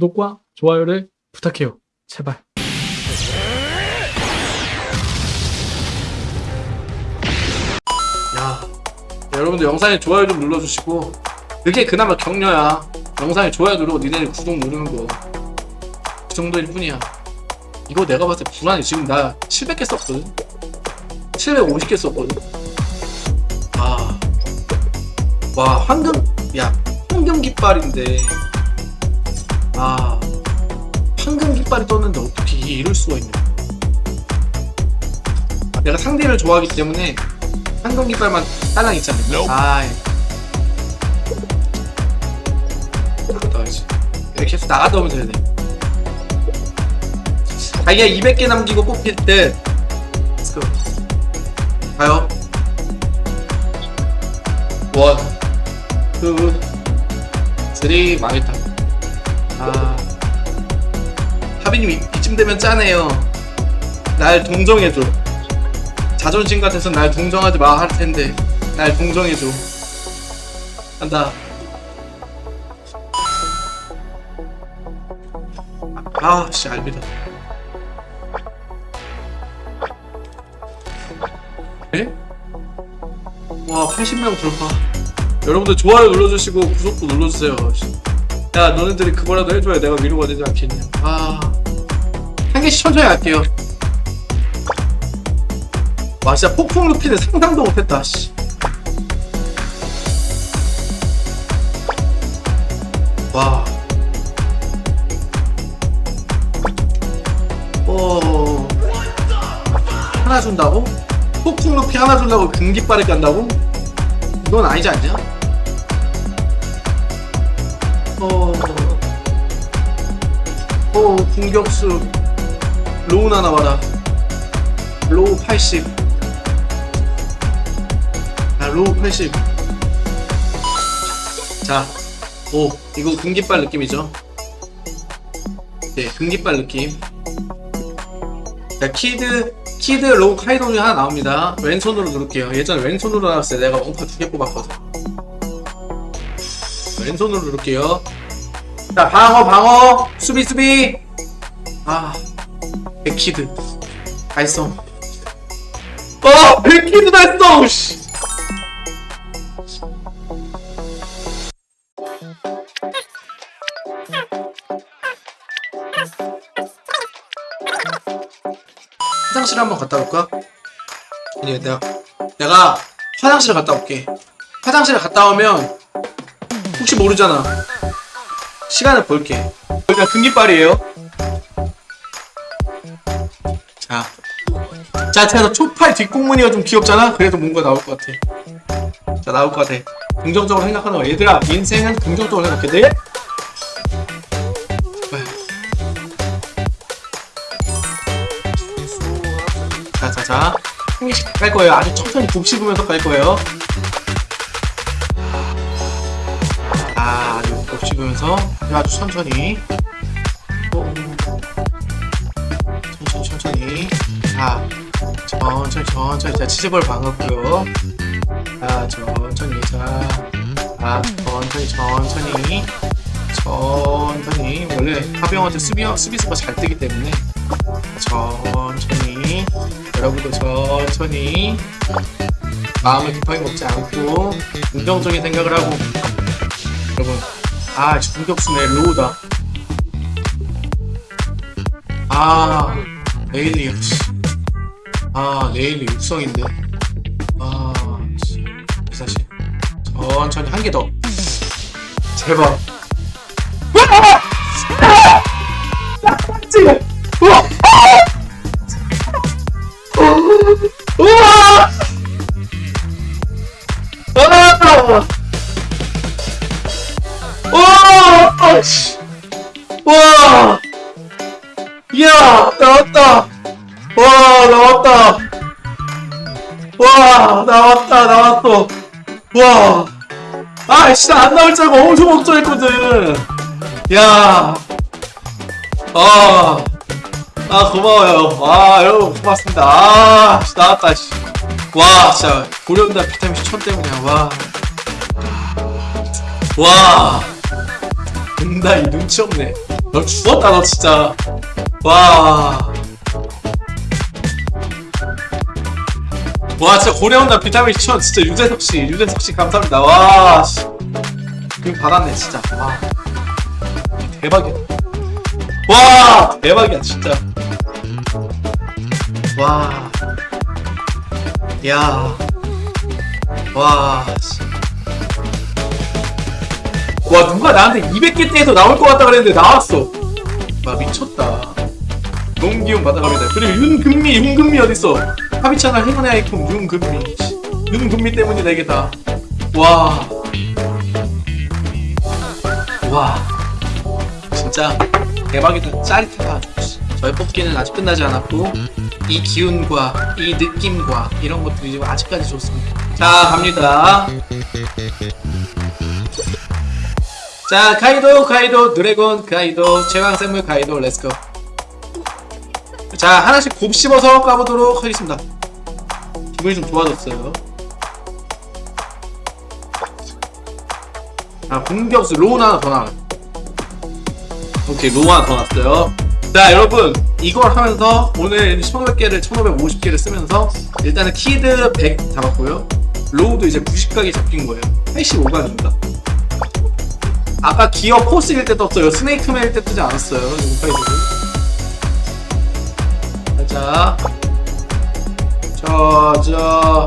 구독과 좋아요를 부탁해요. 제발. 야, 여러분들 영상에 좋아요 좀 눌러주시고 그게 그나마 격려야. 영상에 좋아요 누르고 니네 구독 누르는 거. 그 정도일 뿐이야. 이거 내가 봤을 때 불안해. 지금 나 700개 썼거든. 750개 썼거든. 아, 와 황금, 야 황금 깃발인데, 아 황금 깃발이 떴는데 어떻게 이럴 수가 있냐. 아, 내가 상대를 좋아하기 때문에 황금 깃발만 딸랑 있잖아. 아, 나가야지. 이렇게 해서 나가다 오면 되네. 자기가 200개 남기고 뽑힐 때, go. 가요. one, two, three, 망했다. 아, 하빈님 이- 이쯤 되면 짜네요. 날 동정해줘. 자존심 같아서 날 동정하지 마 할 텐데 날 동정해줘 간다 아씨 알비다 에? 와 80명 돌파 여러분들 좋아요 눌러주시고 구독도 눌러주세요 씨. 야 너네들이 그거라도 해줘야 내가 위로가 되지 않겠냐 아한 개씩 천천히 할게요 와 진짜 폭풍 루피는 상상도 못했다 씨. 와. 오. 하나 준다고? 폭풍 루피 하나 준다고 금깃발을 깐다고? 이건 아니지 않냐? 어. 어, 공격수 로우 하나 와라. 로우 80. 자, 로우 80. 자, 오, 이거 금깃발 느낌이죠? 네, 금깃발 느낌. 자, 키드, 키드 로우 카이동이 하나 나옵니다. 왼손으로 누를게요. 예전에 왼손으로 나왔을 때 내가 원파 두 개 뽑았거든. 왼손으로 누를게요. 자, 방어, 방어! 수비, 수비! 아, 백키드. 달성. 어! 백키드 달성! 씨! 화장실 한번 갔다 올까? 아니 내가 내가 화장실을 갔다 올게 화장실에 갔다 오면 혹시 모르잖아 시간을 볼게. 여기가 금기빨이에요. 자. 자, 제가 초팔 뒷공무늬가 좀 귀엽잖아? 그래도 뭔가 나올 것 같아. 자 나올 것 같아. 긍정적으로 생각하는 거야 얘들아 인생은 긍정적으로 생각해. 네? 자 자 자. 한 개씩 깔 거예요. 아주 천천히 곱씹으면서 깔 거예요 아 아주 천천히. 어, 천천히 천천히. 자 천천히 천천히. 자 치즈볼 방었고요. 자 천천히 자. 아, 천천히 천천히. 천천히. 원래 하병한테 수비 수비수가 잘 뜨기 때문에. 천천히. 여러분도 천천히. 마음을 급하게 먹지 않고 긍정적인 생각을 하고. 여러분 아 공격수네 로우다. 아 레일리 역시 아 레일리 육성인데. 아 씨, 사실 천천히 한 개 더. 제발. 우와! 우와 씨. 와 이야 나왔다 와 나왔다 와 나왔다 나왔어 와 아씨 안 나올 줄 알고 엄청 걱정했거든 야 아, 아 고마워요. 아 여러분 고맙습니다. 아 씨, 나왔다. 씨. 와 진짜 고려온다 비타민 C 천 때문이야. 와, 와, 존나 이 눈치 없네. 너 죽었다 너 진짜. 와. 와 진짜 고래온다 비타민 C 진짜 유재석 씨 유재석 씨 감사합니다. 와. 씨. 그 받았네 진짜. 와. 대박이야. 와 대박이야 진짜. 와. 야. 와. 씨. 와 누가 나한테 200개 떼서 나올 것 같다 그랬는데 나왔어. 와 미쳤다. 너무 기운 받아갑니다. 그리고 윤금미 윤금미 어딨어? 채널 행운의 아이콘 윤금미 씨, 윤금미 때문이다 이게 다와 와. 진짜 대박이다. 짜릿하다. 저의 뽑기는 아직 끝나지 않았고 이 기운과 이 느낌과 이런 것들이 아직까지 좋습니다. 자 갑니다 자 카이도 카이도 드래곤 카이도 최강생물 카이도 let's go. 자 하나씩 곱씹어서 까보도록 하겠습니다. 기분이 좀 좋아졌어요. 아 공격수 로우 하나 더 나와요. 오케이 로우 하나 더 났어요. 자 여러분 이걸 하면서 오늘 1500개를 1550개를 쓰면서 일단은 키드 100 잡았고요. 로우도 이제 90각이 잡힌 거예요. 85각입니다 아까 기어 포스일 때 떴어요. 스네이크맨일 때 뜨지 않았어요. 이거 five를. 자, 저, 저,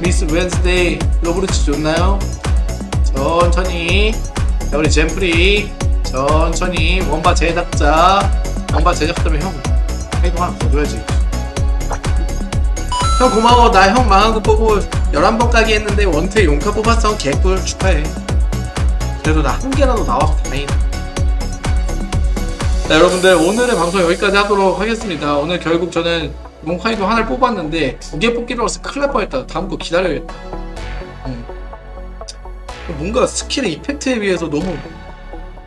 미스 웬스데이 로브르치 좋나요? 천천히. 자, 우리 젠프리. 천천히. 원바 제작자. 원바 제작자면 형. 파이브 하나 더 줘야지. 형 고마워. 나 형 망한 거 보고 11번 까기 했는데 원투에 용카 뽑았어. 개꿀 축하해. 그래도 나 한 개라도 나와서 다행이다. 자, 여러분들 오늘의 방송 여기까지 하도록 하겠습니다. 오늘 결국 저는 롱카이도 하나를 뽑았는데 두 개 뽑기로 해서 큰일 날 뻔했다. 다음 거 기다려야겠다. 음. 뭔가 스킬의 effect에 비해서 너무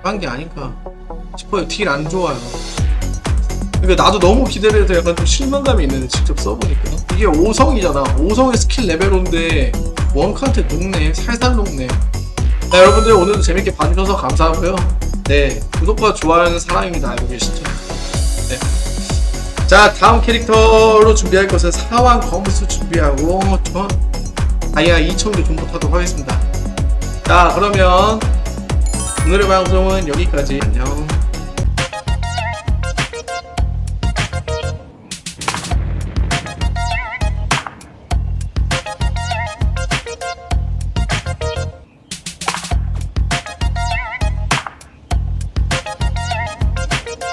한 게 아닌가 싶어요. 딜 안 좋아요. 그러니까 나도 너무 기대를 해서 약간 좀 실망감이 있는데 직접 써보니까 이게 5성이잖아. 5성의 스킬 레벨인데 원칸트 녹네. 살살 녹네. 네, 여러분들 오늘도 재밌게 봐주셔서 감사하고요. 네, 구독과 좋아요는 사랑입니다. 알고 계시죠? 네. 자, 다음 캐릭터로 준비할 것은 사왕 검수 준비하고 저 다이아 2000개 정도 타도록 하겠습니다. 자, 그러면 오늘의 방송은 여기까지. 안녕.